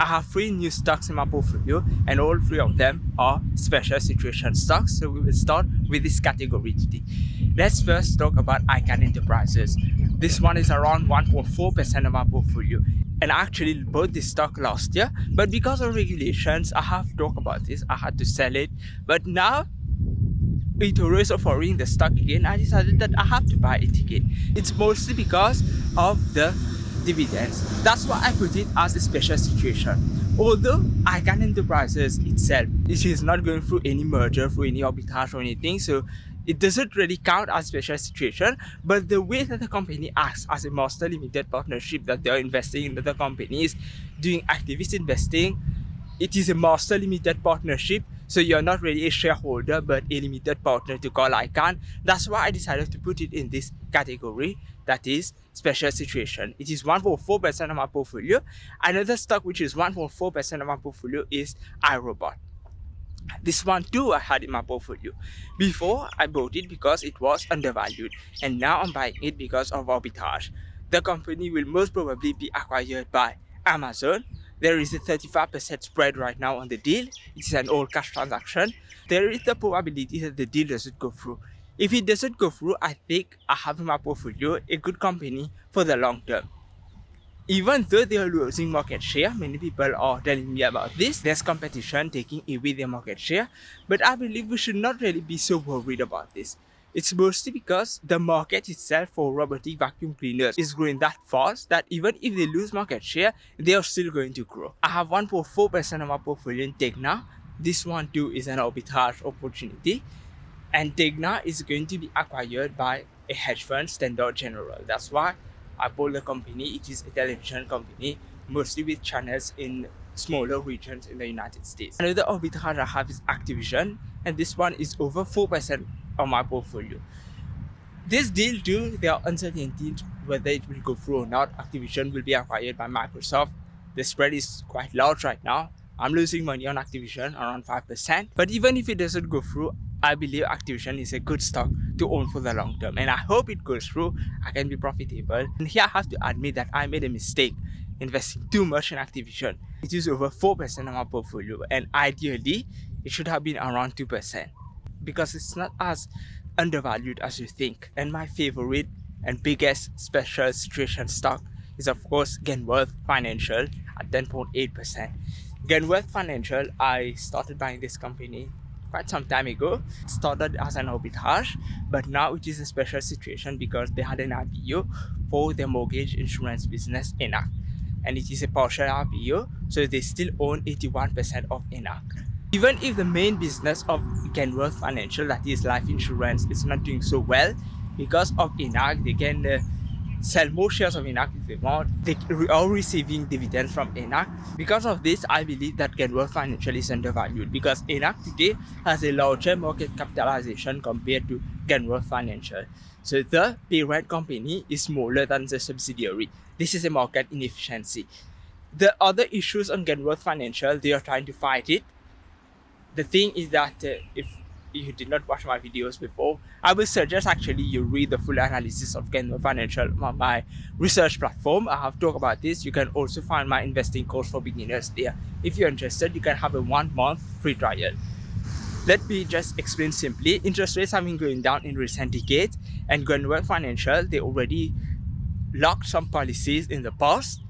I have three new stocks in my portfolio and all three of them are special situation stocks. So we will start with this category today. Let's first talk about Icahn Enterprises. This one is around 1.4% of my portfolio and I actually bought this stock last year but because of regulations I have talked about this I had to sell it but now eToro is offering the stock again I decided that I have to buy it again it's mostly because of the dividends. That's why I put it as a special situation. Although Icahn Enterprises itself, it is not going through any merger, through any arbitrage or anything, so it doesn't really count as special situation, but the way that the company acts as a master limited partnership that they are investing in other companies, doing activist investing, it is a master limited partnership so you're not really a shareholder but a limited partner to Carl Icahn. That's why I decided to put it in this category that is special situation. It is 1.4% of my portfolio. Another stock which is 1.4% of my portfolio is iRobot. This one too I had in my portfolio. Before I bought it because it was undervalued and now I'm buying it because of arbitrage. The company will most probably be acquired by Amazon there is a 35% spread right now on the deal. It is an all cash transaction. There is the probability that the deal doesn't go through. If it doesn't go through, I think I have in my portfolio a good company for the long term. Even though they are losing market share, many people are telling me about this, there's competition taking away their market share, but I believe we should not really be so worried about this. It's mostly because the market itself for robotic vacuum cleaners is growing that fast that even if they lose market share, they are still going to grow. I have 1.4% of my portfolio in Tegna. This one too is an arbitrage opportunity. And Tegna is going to be acquired by a hedge fund, Standard General. That's why I bought the company. It is a television company, mostly with channels in smaller regions in the United States. Another arbitrage I have is Activision, and this one is over 4% of my portfolio. This deal too, there are uncertainties whether it will go through or not. Activision will be acquired by Microsoft. The spread is quite large right now. I'm losing money on Activision around 5%. But even if it doesn't go through, I believe Activision is a good stock to own for the long term. And I hope it goes through. I can be profitable. And here I have to admit that I made a mistake investing too much in Activision. It is over 4% of my portfolio and ideally it should have been around 2% because it's not as undervalued as you think. And my favorite and biggest special situation stock is of course Genworth Financial at 10.8%. Genworth Financial, I started buying this company quite some time ago. It started as an arbitrage, but now it is a special situation because they had an IPO for their mortgage insurance business Enact. And it is a partial IPO, so they still own 81% of Enact. Even if the main business of Genworth Financial, that is life insurance, is not doing so well, because of Enact, they can uh, sell more shares of Enact if they want. They are receiving dividends from Enact. Because of this, I believe that Genworth Financial is undervalued because Enact today has a larger market capitalization compared to Genworth Financial. So the parent company is smaller than the subsidiary. This is a market inefficiency. The other issues on Genworth Financial, they are trying to fight it the thing is that uh, if you did not watch my videos before, I will suggest actually you read the full analysis of Genworth Financial on my research platform. I have talked about this. You can also find my investing course for beginners there. If you're interested, you can have a one month free trial. Let me just explain simply. Interest rates have been going down in recent decades and Genworth Financial, they already locked some policies in the past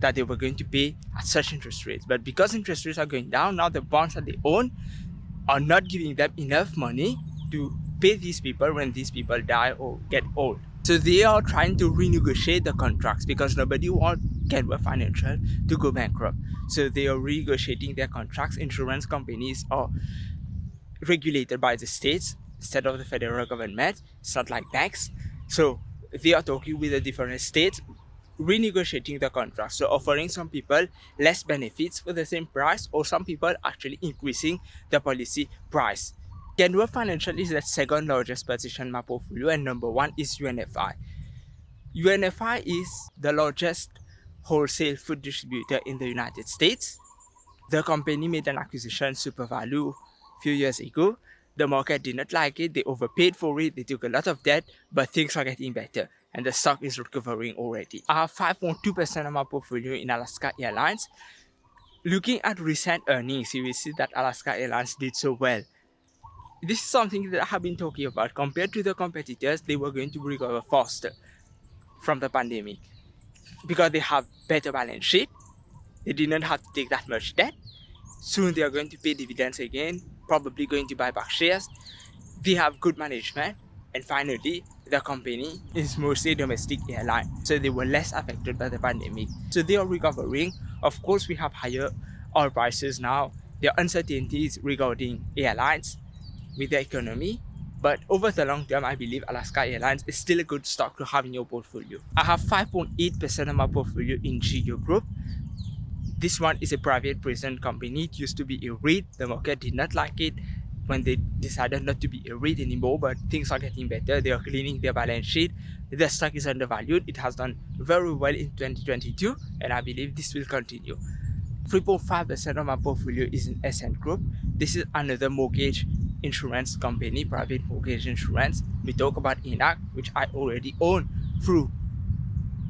that they were going to pay at such interest rates. But because interest rates are going down, now the bonds that they own are not giving them enough money to pay these people when these people die or get old. So they are trying to renegotiate the contracts because nobody wants Genworth Financial to go bankrupt. So they are renegotiating their contracts. Insurance companies are regulated by the states instead of the federal government. It's not like banks. So they are talking with the different states renegotiating the contract. So offering some people less benefits for the same price or some people actually increasing the policy price. Genworth Financial is the second largest position in my portfolio and number one is UNFI UNFI is the largest wholesale food distributor in the United States. The company made an acquisition SuperValu a few years ago. The market did not like it, they overpaid for it, they took a lot of debt, but things are getting better and the stock is recovering already. I have 5.2% of my portfolio in Alaska Airlines. looking at recent earnings, you will see that Alaska Airlines did so well. This is something that I have been talking about. Compared to the competitors, they were going to recover faster from the pandemic because they have better balance sheet. They didn't have to take that much debt. Soon they are going to pay dividends again, probably going to buy back shares. They have good management. And finally, the company is mostly domestic airline, so they were less affected by the pandemic. So they are recovering. Of course, we have higher oil prices now. There are uncertainties regarding airlines with the economy. But over the long term, I believe Alaska Airlines is still a good stock to have in your portfolio. I have 5.8% of my portfolio in GEO Group. This one is a private prison company. It used to be a REIT. The market did not like it when they decided not to be a REIT anymore, but things are getting better. They are cleaning their balance sheet. The stock is undervalued. It has done very well in 2022, and I believe this will continue. 3.5% of my portfolio is in Essent Group. This is another mortgage insurance company, private mortgage insurance. We talk about Enact, which I already own through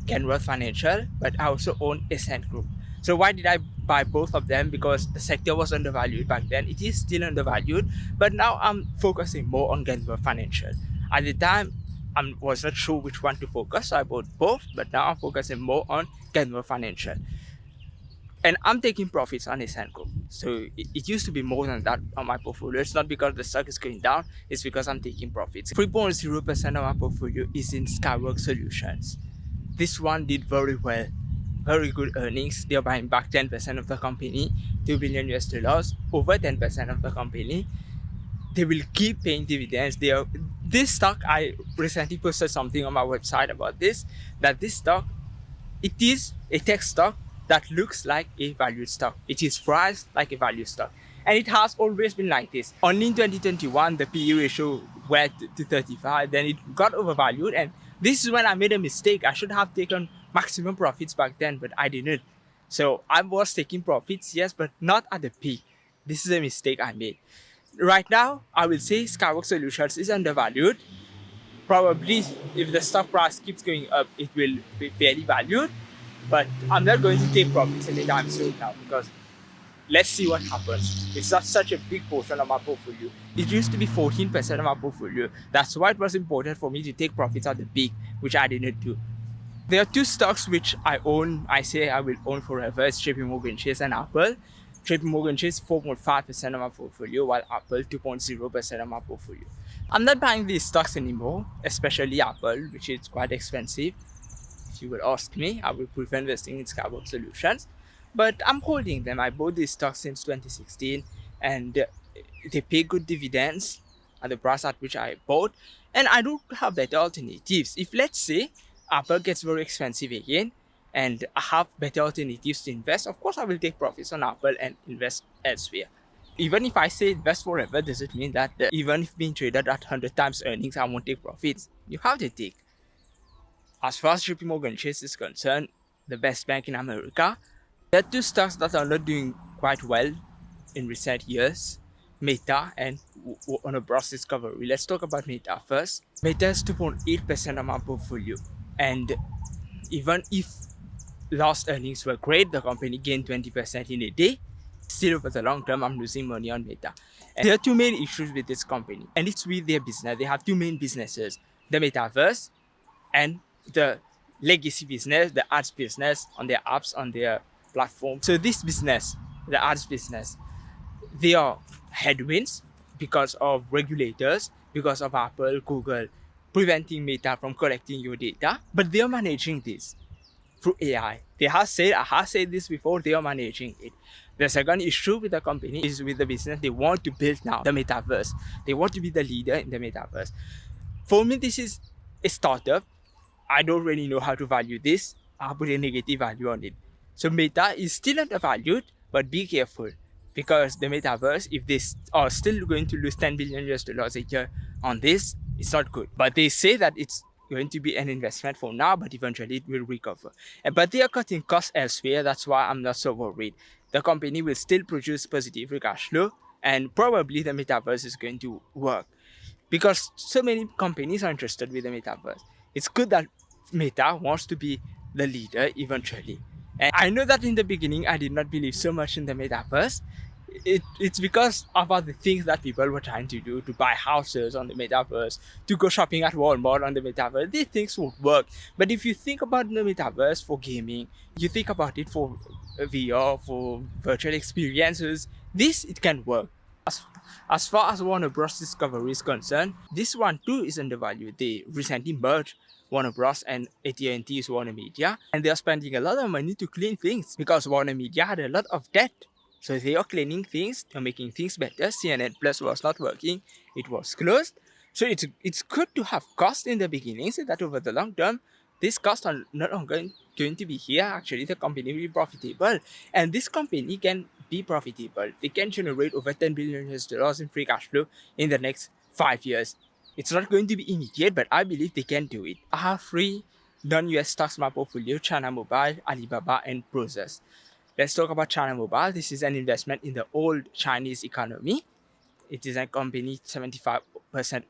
Genworth Financial, but I also own Essent Group. So why did I buy both of them? Because the sector was undervalued back then. It is still undervalued, but now I'm focusing more on Genworth Financial. At the time, I was not sure which one to focus, so I bought both, but now I'm focusing more on Genworth Financial. And I'm taking profits on Group. So it, it, used to be more than that on my portfolio. It's not because the stock is going down, it's because I'm taking profits. 3.0% of my portfolio is in Skyworks Solutions. This one did very well very good earnings. They're buying back 10% of the company, 2 billion US dollars, over 10% of the company. They will keep paying dividends. They are this stock. I recently posted something on my website about this. That this stock, it is a tech stock that looks like a value stock. It is priced like a value stock, and it has always been like this. Only in 2021 the PE ratio went to 35. Then it got overvalued, and this is when I made a mistake. I should have taken maximum profits back then, but I didn't. So I was taking profits, yes, but not at the peak. This is a mistake I made. Right now, I will say Skyworks Solutions is undervalued. Probably if the stock price keeps going up, it will be fairly valued. But I'm not going to take profits anytime soon now because let's see what happens. It's not such a big portion of my portfolio. It used to be 14% of my portfolio. That's why it was important for me to take profits at the peak, which I didn't do. There are two stocks which I own, I say I will own forever. It's JP Morgan Chase and Apple. JP Morgan Chase 4.5% of my portfolio, while Apple 2.0% of my portfolio. I'm not buying these stocks anymore, especially Apple, which is quite expensive. If you would ask me, I would prefer investing in Skyworks Solutions. But I'm holding them. I bought these stocks since 2016 and they pay good dividends at the price at which I bought. And I don't have better alternatives. If let's say Apple gets very expensive again and I have better alternatives to invest, of course I will take profits on Apple and invest elsewhere. Even if I say invest forever, does it mean that even if being traded at 100 times earnings, I won't take profits? You have to take. As far as JP Morgan Chase is concerned, the best bank in America, there are two stocks that are not doing quite well in recent years. Meta and Warner Bros. Discovery. Let's talk about Meta first. Meta is 2.8% of my portfolio. And even if last earnings were great, the company gained 20% in a day. Still, over the long term, I'm losing money on Meta. And there are two main issues with this company, and it's with their business. They have two main businesses the metaverse and the legacy business, the ads business on their apps, on their platform. So, this business, the ads business, they are headwinds because of regulators, because of Apple, Google, preventing Meta from collecting your data, but they are managing this through AI. They have said, I have said this before, they are managing it. The second issue with the company is with the business they want to build now, the metaverse. They want to be the leader in the metaverse. For me, this is a startup. I don't really know how to value this. I put a negative value on it. So Meta is still undervalued, but be careful because the metaverse, if they are still going to lose 10 billion US dollars a year on this, it's not good. But they say that it's going to be an investment for now, but eventually it will recover. But they are cutting costs elsewhere. That's why I'm not so worried. The company will still produce positive free cash flow, and probably the metaverse is going to work because so many companies are interested with the metaverse. It's good that Meta wants to be the leader eventually. And I know that in the beginning, I did not believe so much in the metaverse. It, it's because about the things that people were trying to do to buy houses on the metaverse, to go shopping at Walmart on the metaverse. These things would work. But if you think about the metaverse for gaming, you think about it for VR, for virtual experiences, this it can work. As, as far as Warner Bros. Discovery is concerned, this one too is undervalued. They recently merged Warner Bros. and AT&T Warner Media and they are spending a lot of money to clean things because Warner Media had a lot of debt. So they are oh, cleaning things, they're making things better. CNN Plus was not working, it was closed. So it's it's good to have cost in the beginning so that over the long term, these costs are not only going to be here. Actually, the company will be profitable. And this company can be profitable. They can generate over 10 billion US dollars in free cash flow in the next five years. It's not going to be immediate, but I believe they can do it. I have three non-US stocks in my portfolio, China Mobile, Alibaba, and Prosus. Let's talk about China Mobile. This is an investment in the old Chinese economy. It is a company 75%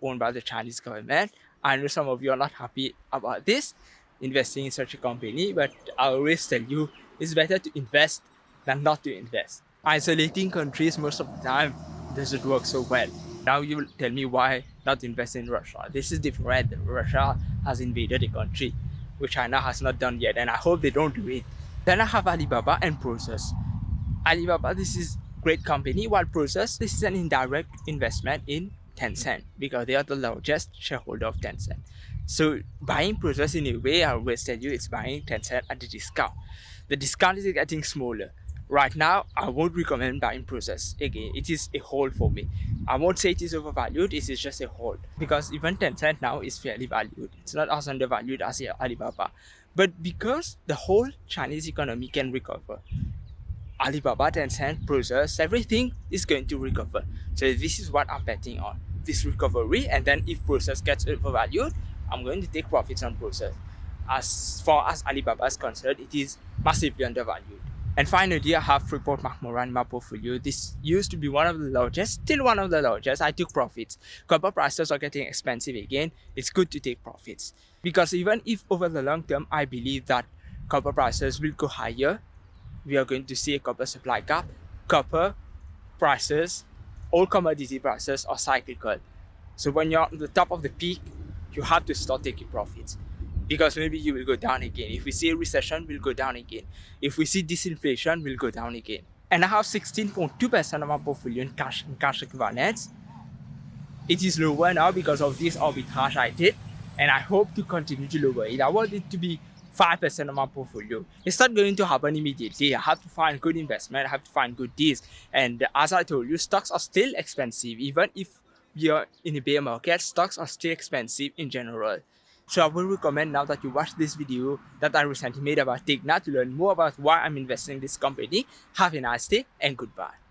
owned by the Chinese government. I know some of you are not happy about this, investing in such a company, but I always tell you it's better to invest than not to invest. Isolating countries most of the time doesn't work so well. Now you will tell me why not invest in Russia. This is different. Russia has invaded a country, which China has not done yet, and I hope they don't do it. Then I have Alibaba and Prosus. Alibaba, this is great company, while Prosus, this is an indirect investment in Tencent because they are the largest shareholder of Tencent. So buying Prosus in a way, I always tell you, it's buying Tencent at a discount. The discount is getting smaller right now i won't recommend buying Prosus again it is a hold for me i won't say it is overvalued it is just a hold because even Tencent now is fairly valued it's not as undervalued as alibaba but because the whole chinese economy can recover alibaba Tencent Prosus everything is going to recover. So this is what i'm betting on this recovery. And then if Prosus gets overvalued i'm going to take profits on Prosus as far as alibaba is concerned it is massively undervalued and finally, I have Freeport McMoRan in my portfolio. This used to be one of the largest, still one of the largest. I took profits. Copper prices are getting expensive again. It's good to take profits. Because even if over the long term, I believe that copper prices will go higher, we are going to see a copper supply gap. Copper prices, all commodity prices are cyclical. So when you're on the top of the peak, you have to start taking profits because maybe you will go down again. If we see a recession, we'll go down again. If we see disinflation, we'll go down again. And I have 16.2% of my portfolio in cash and cash equivalents. It is lower now because of this arbitrage I did, and I hope to continue to lower it. I want it to be 5% of my portfolio. It's not going to happen immediately. I have to find good investment. I have to find good deals. And as I told you, stocks are still expensive. Even if we are in a bear market, stocks are still expensive in general. So I will recommend now that you watch this video that I recently made about Tegna to learn more about why I'm investing in this company. Have a nice day and goodbye.